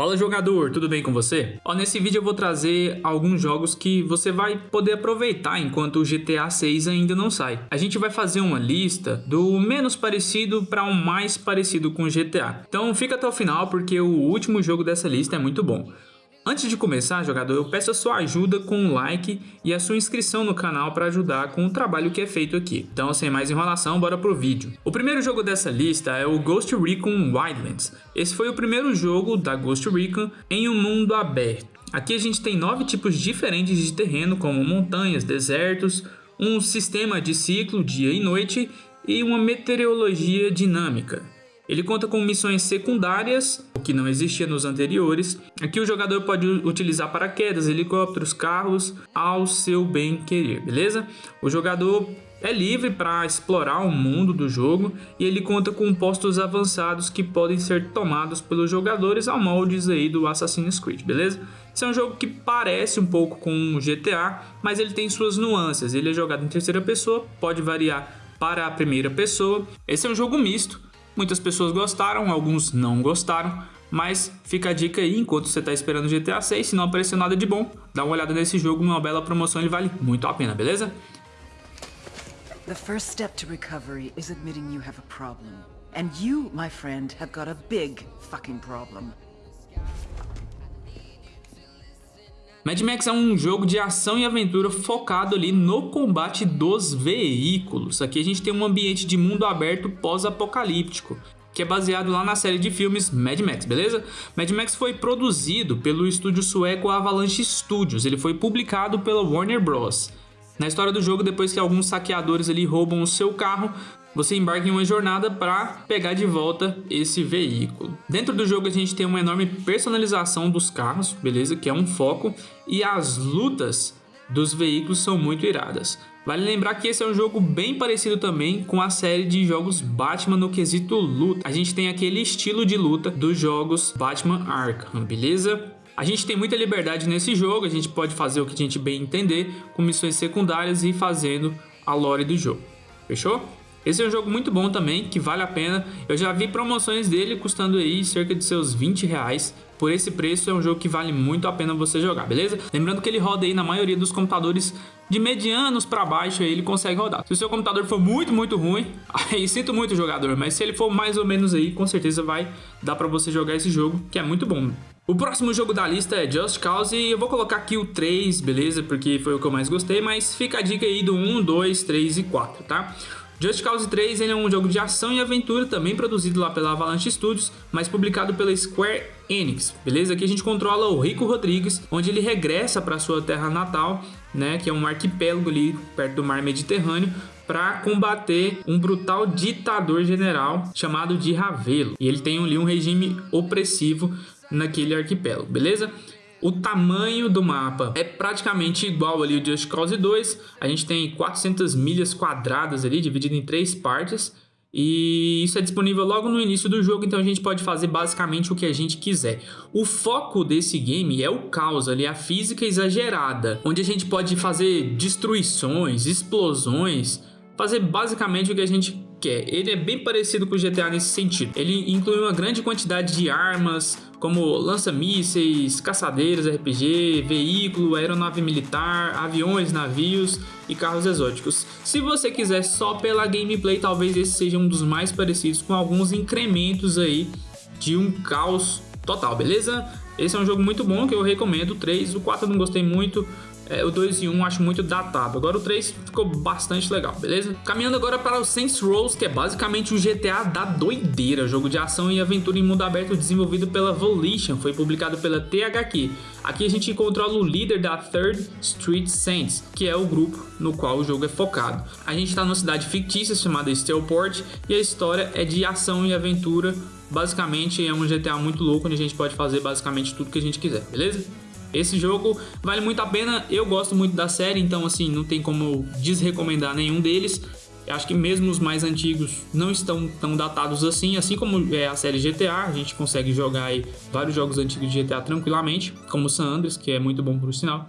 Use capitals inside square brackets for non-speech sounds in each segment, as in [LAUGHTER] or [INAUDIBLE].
Fala jogador, tudo bem com você? Ó, nesse vídeo eu vou trazer alguns jogos que você vai poder aproveitar enquanto o GTA 6 ainda não sai. A gente vai fazer uma lista do menos parecido para o um mais parecido com o GTA. Então fica até o final porque o último jogo dessa lista é muito bom. Antes de começar, jogador, eu peço a sua ajuda com um like e a sua inscrição no canal para ajudar com o trabalho que é feito aqui. Então, sem mais enrolação, bora pro vídeo. O primeiro jogo dessa lista é o Ghost Recon Wildlands. Esse foi o primeiro jogo da Ghost Recon em um mundo aberto. Aqui a gente tem nove tipos diferentes de terreno, como montanhas, desertos, um sistema de ciclo dia e noite e uma meteorologia dinâmica. Ele conta com missões secundárias, o que não existia nos anteriores. Aqui o jogador pode utilizar paraquedas, helicópteros, carros ao seu bem querer, beleza? O jogador é livre para explorar o mundo do jogo e ele conta com postos avançados que podem ser tomados pelos jogadores ao moldes aí do Assassin's Creed, beleza? Esse é um jogo que parece um pouco com o GTA, mas ele tem suas nuances. Ele é jogado em terceira pessoa, pode variar para a primeira pessoa. Esse é um jogo misto, Muitas pessoas gostaram, alguns não gostaram, mas fica a dica aí, enquanto você está esperando o GTA 6, se não aparecer nada de bom, dá uma olhada nesse jogo, numa bela promoção, ele vale muito a pena, beleza? The first step to recovery is admitting you have a problem. And you, my friend, have got a big fucking problem. Mad Max é um jogo de ação e aventura focado ali no combate dos veículos. Aqui a gente tem um ambiente de mundo aberto pós-apocalíptico, que é baseado lá na série de filmes Mad Max, beleza? Mad Max foi produzido pelo estúdio sueco Avalanche Studios, ele foi publicado pela Warner Bros. Na história do jogo, depois que alguns saqueadores ali roubam o seu carro, você embarca em uma jornada para pegar de volta esse veículo. Dentro do jogo a gente tem uma enorme personalização dos carros, beleza? Que é um foco, e as lutas dos veículos são muito iradas. Vale lembrar que esse é um jogo bem parecido também com a série de jogos Batman no quesito luta. A gente tem aquele estilo de luta dos jogos Batman Arkham, beleza? A gente tem muita liberdade nesse jogo, a gente pode fazer o que a gente bem entender, com missões secundárias e fazendo a lore do jogo. Fechou? Esse é um jogo muito bom também, que vale a pena. Eu já vi promoções dele custando aí cerca de seus 20 reais. Por esse preço é um jogo que vale muito a pena você jogar, beleza? Lembrando que ele roda aí na maioria dos computadores de medianos para baixo aí ele consegue rodar. Se o seu computador for muito, muito ruim, [LAUGHS] aí sinto muito jogador, mas se ele for mais ou menos aí, com certeza vai dar para você jogar esse jogo, que é muito bom. O próximo jogo da lista é Just Cause e eu vou colocar aqui o 3, beleza? Porque foi o que eu mais gostei, mas fica a dica aí do 1, 2, 3 e 4, tá? Just Cause 3 ele é um jogo de ação e aventura, também produzido lá pela Avalanche Studios, mas publicado pela Square Enix, beleza? Aqui a gente controla o Rico Rodrigues, onde ele regressa para sua terra natal, né, que é um arquipélago ali perto do mar Mediterrâneo, para combater um brutal ditador general chamado de Ravelo. E ele tem ali um regime opressivo naquele arquipélago, beleza? O tamanho do mapa é praticamente igual ali ao Just Cause 2. A gente tem 400 milhas quadradas ali, dividido em três partes. E isso é disponível logo no início do jogo, então a gente pode fazer basicamente o que a gente quiser. O foco desse game é o caos ali, a física exagerada, onde a gente pode fazer destruições, explosões, fazer basicamente o que a gente quer. Ele é bem parecido com o GTA nesse sentido. Ele inclui uma grande quantidade de armas, como lança-mísseis, caçadeiros RPG, veículo, aeronave militar, aviões, navios e carros exóticos. Se você quiser só pela gameplay, talvez esse seja um dos mais parecidos com alguns incrementos aí de um caos total, beleza? Esse é um jogo muito bom que eu recomendo, o 3, o 4 eu não gostei muito, é, o 2 e 1 acho muito datado. Agora o 3 ficou bastante legal, beleza? Caminhando agora para o Saints Row, que é basicamente o GTA da doideira, jogo de ação e aventura em mundo aberto desenvolvido pela Volition, foi publicado pela THQ. Aqui a gente controla o líder da Third Street Saints, que é o grupo no qual o jogo é focado. A gente está numa cidade fictícia chamada Steelport e a história é de ação e aventura. Basicamente é um GTA muito louco onde a gente pode fazer basicamente tudo que a gente quiser, beleza? Esse jogo vale muito a pena, eu gosto muito da série, então assim, não tem como desrecomendar nenhum deles. Eu acho que mesmo os mais antigos não estão tão datados assim, assim como é a série GTA, a gente consegue jogar vários jogos antigos de GTA tranquilamente, como San Andreas, que é muito bom por sinal.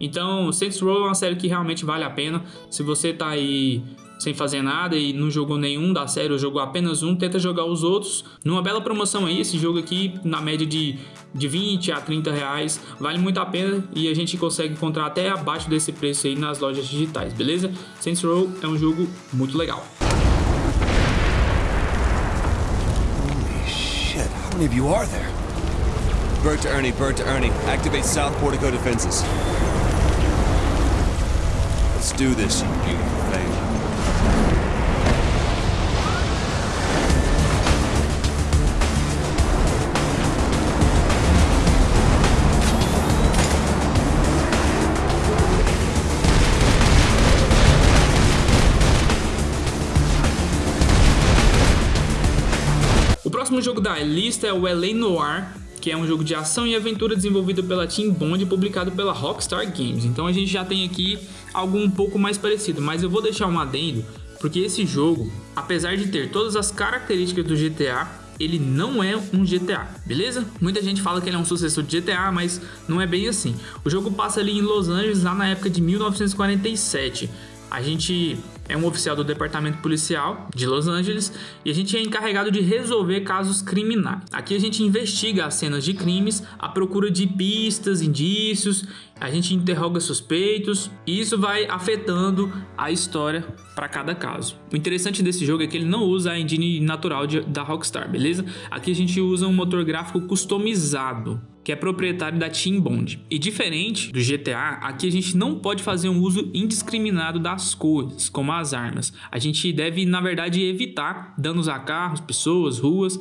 Então, Saints Row é uma série que realmente vale a pena. Se você tá aí sem fazer nada e não jogou nenhum da série ou jogou apenas um, tenta jogar os outros. Numa bela promoção aí, esse jogo aqui na média de, de 20 a 30 reais, vale muito a pena e a gente consegue encontrar até abaixo desse preço aí nas lojas digitais, beleza? Saints Row é um jogo muito legal. Holy shit, how many of you are there? Bird to Ernie, bird to Ernie. Activate South Portico defenses. Let's do this, you beautiful thing. O próximo jogo da lista é o LA Noir, que é um jogo de ação e aventura desenvolvido pela Team Bond e publicado pela Rockstar Games. Então a gente já tem aqui algo um pouco mais parecido, mas eu vou deixar um adendo, porque esse jogo, apesar de ter todas as características do GTA, ele não é um GTA, beleza? Muita gente fala que ele é um sucessor de GTA, mas não é bem assim. O jogo passa ali em Los Angeles lá na época de 1947. A gente é um oficial do departamento policial de Los Angeles e a gente é encarregado de resolver casos criminais. Aqui a gente investiga as cenas de crimes à procura de pistas, indícios, a gente interroga suspeitos e isso vai afetando a história para cada caso. O interessante desse jogo é que ele não usa a engine natural de, da Rockstar, beleza? Aqui a gente usa um motor gráfico customizado que é proprietário da Team Bond. E diferente do GTA, aqui a gente não pode fazer um uso indiscriminado das coisas, como as armas. A gente deve, na verdade, evitar danos a carros, pessoas, ruas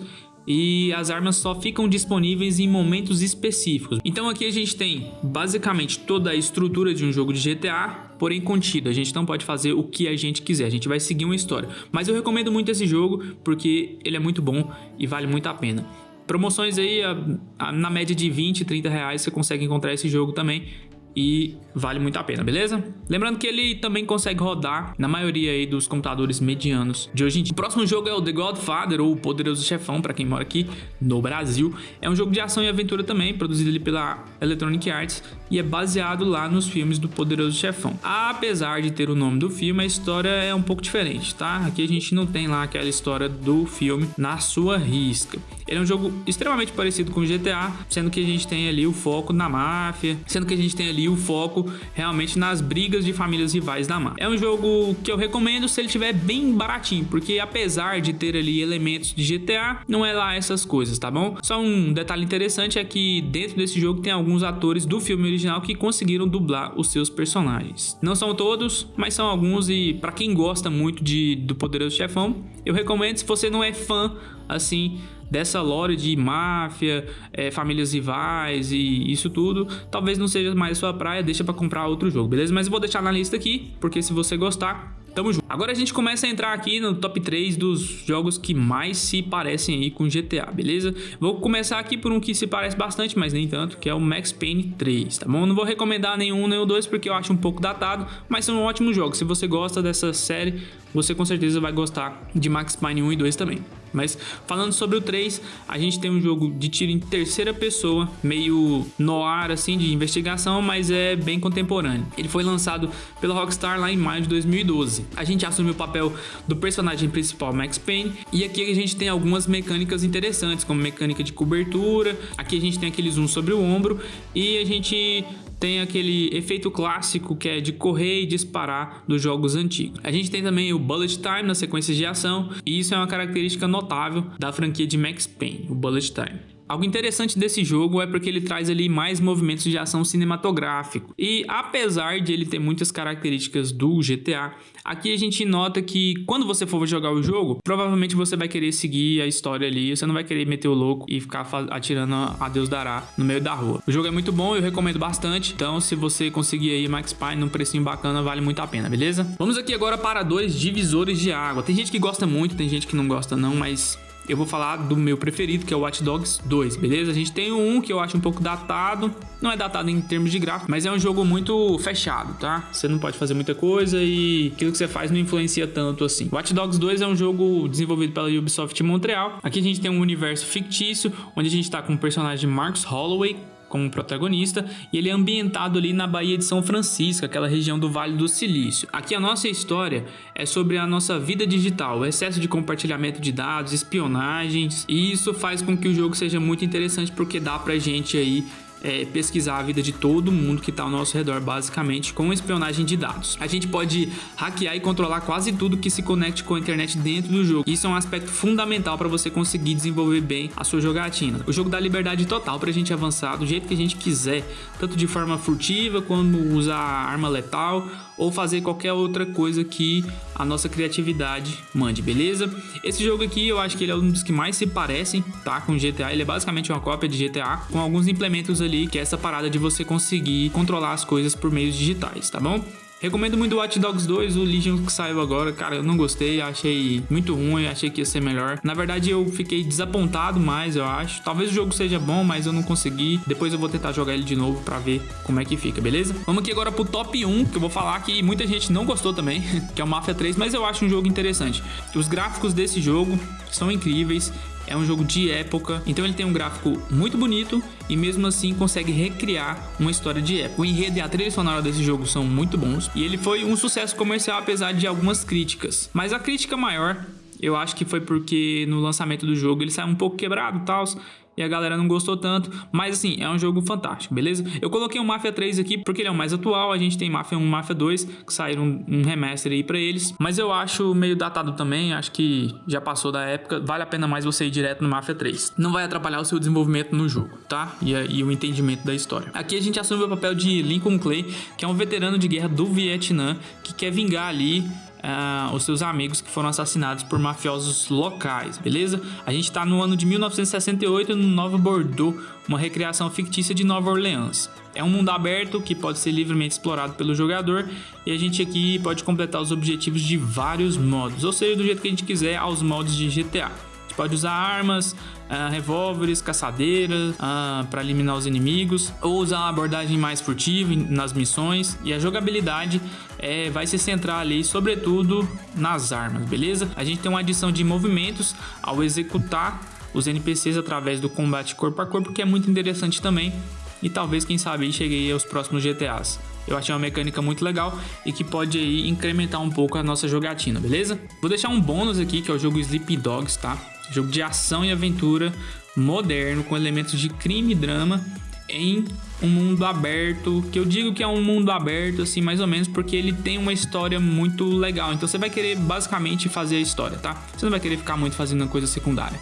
e as armas só ficam disponíveis em momentos específicos. Então aqui a gente tem basicamente toda a estrutura de um jogo de GTA, porém contido. A gente não pode fazer o que a gente quiser, a gente vai seguir uma história. Mas eu recomendo muito esse jogo porque ele é muito bom e vale muito a pena. Promoções aí, a, a, na média de 20, 30 reais você consegue encontrar esse jogo também e vale muito a pena, beleza? Lembrando que ele também consegue rodar na maioria aí dos computadores medianos de hoje em dia. O próximo jogo é o The Godfather, ou o Poderoso Chefão, para quem mora aqui no Brasil. É um jogo de ação e aventura também, produzido ali pela Electronic Arts e é baseado lá nos filmes do Poderoso Chefão. Apesar de ter o nome do filme, a história é um pouco diferente, tá? Aqui a gente não tem lá aquela história do filme na sua risca. Ele é um jogo extremamente parecido com GTA, sendo que a gente tem ali o foco na máfia, sendo que a gente tem ali o foco realmente nas brigas de famílias rivais da máfia. É um jogo que eu recomendo se ele estiver bem baratinho, porque apesar de ter ali elementos de GTA, não é lá essas coisas, tá bom? Só um detalhe interessante é que dentro desse jogo tem alguns atores do filme original que conseguiram dublar os seus personagens. Não são todos, mas são alguns e para quem gosta muito de do Poderoso Chefão, eu recomendo se você não é fã assim dessa lore de máfia, é, famílias rivais e isso tudo, talvez não seja mais sua praia, deixa para comprar outro jogo, beleza? Mas eu vou deixar na lista aqui, porque se você gostar, Tamo junto. Agora a gente começa a entrar aqui no top 3 dos jogos que mais se parecem aí com GTA, beleza? Vou começar aqui por um que se parece bastante, mas nem tanto, que é o Max Payne 3, tá bom? Não vou recomendar nenhum nem o dois porque eu acho um pouco datado, mas são ótimos jogos. Se você gosta dessa série, você com certeza vai gostar de Max Payne 1 e 2 também. Mas falando sobre o 3, a gente tem um jogo de tiro em terceira pessoa, meio noir assim, de investigação, mas é bem contemporâneo. Ele foi lançado pela Rockstar lá em maio de 2012. A gente assume o papel do personagem principal, Max Payne, e aqui a gente tem algumas mecânicas interessantes, como mecânica de cobertura, aqui a gente tem aquele zoom sobre o ombro, e a gente tem aquele efeito clássico que é de correr e disparar dos jogos antigos. A gente tem também o Bullet Time nas sequências de ação, e isso é uma característica notável da franquia de Max Payne, o Bullet Time. Algo interessante desse jogo é porque ele traz ali mais movimentos de ação cinematográfico. E apesar de ele ter muitas características do GTA, aqui a gente nota que quando você for jogar o jogo, provavelmente você vai querer seguir a história ali, você não vai querer meter o louco e ficar atirando a Deus dará no meio da rua. O jogo é muito bom, eu recomendo bastante. Então, se você conseguir aí Max Payne num precinho bacana, vale muito a pena, beleza? Vamos aqui agora para dois divisores de água. Tem gente que gosta muito, tem gente que não gosta não, mas eu vou falar do meu preferido, que é o Watch Dogs 2, beleza? A gente tem um que eu acho um pouco datado, não é datado em termos de gráfico, mas é um jogo muito fechado, tá? Você não pode fazer muita coisa e aquilo que você faz não influencia tanto assim. Watch Dogs 2 é um jogo desenvolvido pela Ubisoft Montreal. Aqui a gente tem um universo fictício, onde a gente tá com o personagem Marcus Holloway, como protagonista e ele é ambientado ali na Baía de São Francisco, aquela região do Vale do Silício. Aqui a nossa história é sobre a nossa vida digital, o excesso de compartilhamento de dados, espionagens, e isso faz com que o jogo seja muito interessante porque dá pra gente aí é, pesquisar a vida de todo mundo que está ao nosso redor, basicamente, com espionagem de dados. A gente pode hackear e controlar quase tudo que se conecte com a internet dentro do jogo. Isso é um aspecto fundamental para você conseguir desenvolver bem a sua jogatina. O jogo dá liberdade total para a gente avançar do jeito que a gente quiser, tanto de forma furtiva, como usar arma letal ou fazer qualquer outra coisa que a nossa criatividade mande, beleza? Esse jogo aqui eu acho que ele é um dos que mais se parecem, tá? Com GTA, ele é basicamente uma cópia de GTA, com alguns implementos ali, que é essa parada de você conseguir controlar as coisas por meios digitais, tá bom? Recomendo muito o Watch Dogs 2, o Legion que saiu agora. Cara, eu não gostei, achei muito ruim, achei que ia ser melhor. Na verdade, eu fiquei desapontado mais, eu acho. Talvez o jogo seja bom, mas eu não consegui. Depois eu vou tentar jogar ele de novo pra ver como é que fica, beleza? Vamos aqui agora pro top 1, que eu vou falar que muita gente não gostou também, [LAUGHS] que é o Mafia 3, mas eu acho um jogo interessante. Os gráficos desse jogo são incríveis é um jogo de época, então ele tem um gráfico muito bonito e mesmo assim consegue recriar uma história de época. O enredo e a trilha sonora desse jogo são muito bons e ele foi um sucesso comercial apesar de algumas críticas. Mas a crítica maior eu acho que foi porque no lançamento do jogo ele saiu um pouco quebrado e tal e a galera não gostou tanto, mas assim, é um jogo fantástico, beleza? Eu coloquei o Mafia 3 aqui porque ele é o mais atual, a gente tem Mafia 1 e Mafia 2, que saíram um, um remaster aí pra eles, mas eu acho meio datado também, acho que já passou da época, vale a pena mais você ir direto no Mafia 3. Não vai atrapalhar o seu desenvolvimento no jogo, tá? E, e o entendimento da história. Aqui a gente assume o papel de Lincoln Clay, que é um veterano de guerra do Vietnã, que quer vingar ali uh, os seus amigos que foram assassinados por mafiosos locais, beleza? A gente está no ano de 1968 no Nova Bordeaux, uma recriação fictícia de Nova Orleans. É um mundo aberto que pode ser livremente explorado pelo jogador e a gente aqui pode completar os objetivos de vários modos, ou seja, do jeito que a gente quiser aos modos de GTA gente pode usar armas, uh, revólveres, caçadeiras uh, para eliminar os inimigos, ou usar uma abordagem mais furtiva nas missões. E a jogabilidade é, vai se centrar ali, sobretudo nas armas, beleza? A gente tem uma adição de movimentos ao executar os NPCs através do combate corpo a corpo, que é muito interessante também. E talvez, quem sabe, chegue aos próximos GTAs. Eu achei uma mecânica muito legal e que pode aí incrementar um pouco a nossa jogatina, beleza? Vou deixar um bônus aqui, que é o jogo Sleepy Dogs, tá? Jogo de ação e aventura moderno com elementos de crime e drama em um mundo aberto, que eu digo que é um mundo aberto assim, mais ou menos, porque ele tem uma história muito legal. Então você vai querer basicamente fazer a história, tá? Você não vai querer ficar muito fazendo coisa secundária.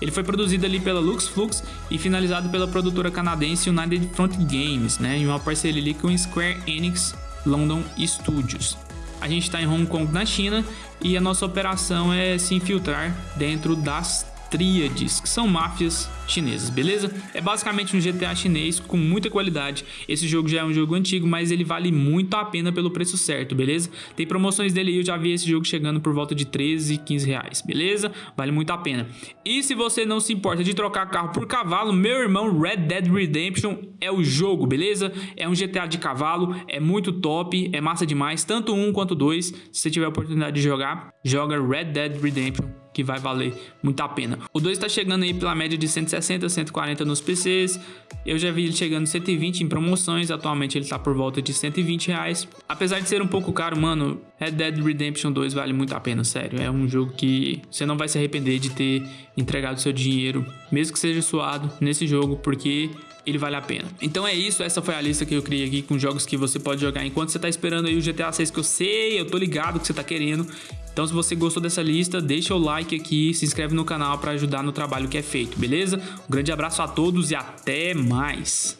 Ele foi produzido ali pela Lux Flux e finalizado pela produtora canadense United Front Games, né, em uma parceria ali com Square Enix London Studios. A gente está em Hong Kong, na China, e a nossa operação é se infiltrar dentro das tríades, que são máfias chinesas, beleza? É basicamente um GTA chinês com muita qualidade. Esse jogo já é um jogo antigo, mas ele vale muito a pena pelo preço certo, beleza? Tem promoções dele aí, eu já vi esse jogo chegando por volta de 13, 15 reais, beleza? Vale muito a pena. E se você não se importa de trocar carro por cavalo, meu irmão, Red Dead Redemption é o jogo, beleza? É um GTA de cavalo, é muito top, é massa demais, tanto um quanto dois. Se você tiver a oportunidade de jogar, joga Red Dead Redemption que vai valer muito a pena. O 2 está chegando aí pela média de 160, 140 nos PCs. Eu já vi ele chegando 120 em promoções, atualmente ele está por volta de 120 reais. Apesar de ser um pouco caro, mano, Red Dead Redemption 2 vale muito a pena, sério. É um jogo que você não vai se arrepender de ter entregado seu dinheiro, mesmo que seja suado, nesse jogo, porque ele vale a pena. Então é isso, essa foi a lista que eu criei aqui com jogos que você pode jogar enquanto você tá esperando aí o GTA 6 que eu sei, eu tô ligado que você tá querendo. Então se você gostou dessa lista, deixa o like aqui, se inscreve no canal para ajudar no trabalho que é feito, beleza? Um grande abraço a todos e até mais!